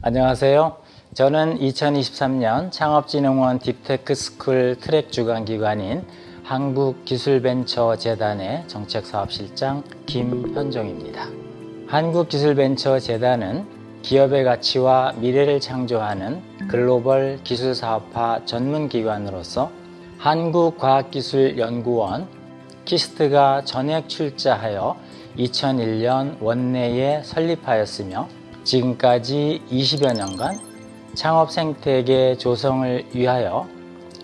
안녕하세요. 저는 2023년 창업진흥원 딥테크스쿨 트랙 주관기관인 한국기술벤처재단의 정책사업실장 김현종입니다. 한국기술벤처재단은 기업의 가치와 미래를 창조하는 글로벌 기술사업화 전문기관으로서 한국과학기술연구원 KIST가 전액 출자하여 2001년 원내에 설립하였으며 지금까지 20여 년간 창업 생태계 조성을 위하여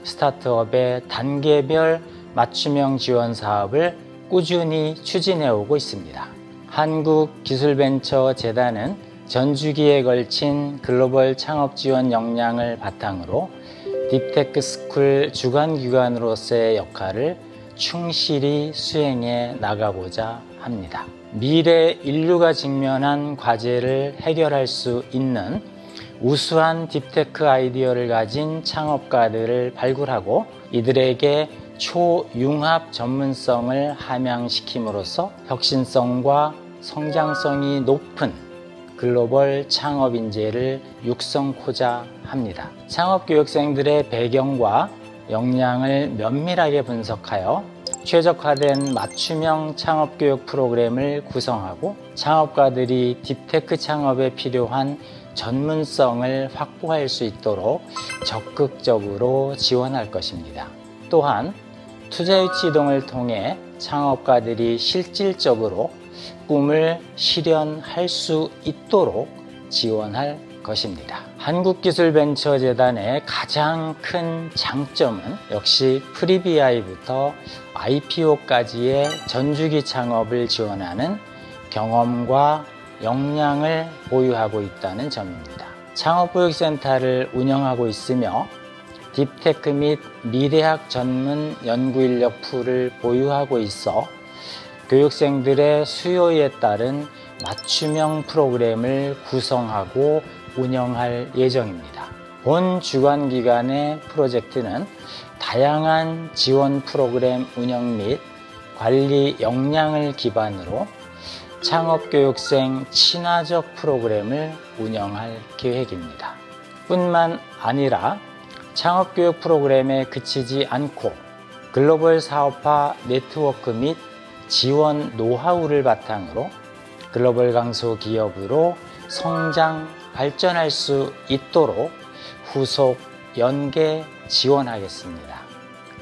스타트업의 단계별 맞춤형 지원 사업을 꾸준히 추진해 오고 있습니다. 한국기술벤처재단은 전주기에 걸친 글로벌 창업 지원 역량을 바탕으로 딥테크 스쿨 주관기관으로서의 역할을 충실히 수행해 나가고자 합니다. 미래 인류가 직면한 과제를 해결할 수 있는 우수한 딥테크 아이디어를 가진 창업가들을 발굴하고 이들에게 초융합 전문성을 함양시킴으로써 혁신성과 성장성이 높은 글로벌 창업 인재를 육성코자 합니다. 창업 교육생들의 배경과 역량을 면밀하게 분석하여 최적화된 맞춤형 창업교육 프로그램을 구성하고 창업가들이 딥테크 창업에 필요한 전문성을 확보할 수 있도록 적극적으로 지원할 것입니다. 또한 투자유치 이동을 통해 창업가들이 실질적으로 꿈을 실현할 수 있도록 지원할 것입니다. 한국기술벤처재단의 가장 큰 장점은 역시 Pre-BI부터 IPO까지의 전주기 창업을 지원하는 경험과 역량을 보유하고 있다는 점입니다. 창업교육센터를 운영하고 있으며 딥테크 및 미래학 전문 연구인력 풀을 보유하고 있어 교육생들의 수요에 따른 맞춤형 프로그램을 구성하고 운영할 예정입니다. 본 주관기관의 프로젝트는 다양한 지원 프로그램 운영 및 관리 역량을 기반으로 창업교육생 친화적 프로그램을 운영할 계획입니다. 뿐만 아니라 창업교육 프로그램에 그치지 않고 글로벌 사업화 네트워크 및 지원 노하우를 바탕으로 글로벌 강소 기업으로 성장, 발전할 수 있도록 후속 연계 지원하겠습니다.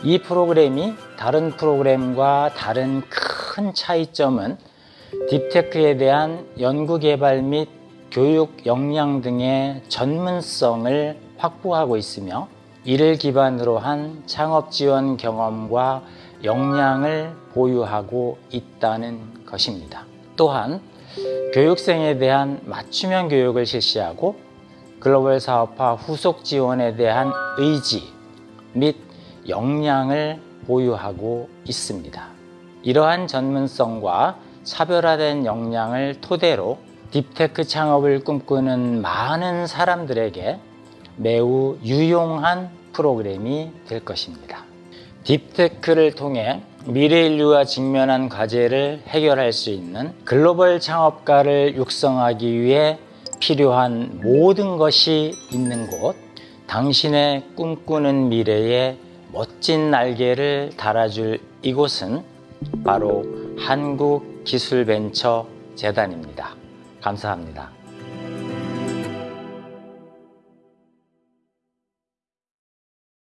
이 프로그램이 다른 프로그램과 다른 큰 차이점은 딥테크에 대한 연구개발 및 교육 역량 등의 전문성을 확보하고 있으며 이를 기반으로 한 창업 지원 경험과 역량을 보유하고 있다는 것입니다. 또한 교육생에 대한 맞춤형 교육을 실시하고 글로벌 사업화 후속 지원에 대한 의지 및 역량을 보유하고 있습니다. 이러한 전문성과 차별화된 역량을 토대로 딥테크 창업을 꿈꾸는 많은 사람들에게 매우 유용한 프로그램이 될 것입니다. 딥테크를 통해 미래 인류가 직면한 과제를 해결할 수 있는 글로벌 창업가를 육성하기 위해 필요한 모든 것이 있는 곳, 당신의 꿈꾸는 미래에 멋진 날개를 달아줄 이곳은 바로 한국기술벤처재단입니다. 감사합니다.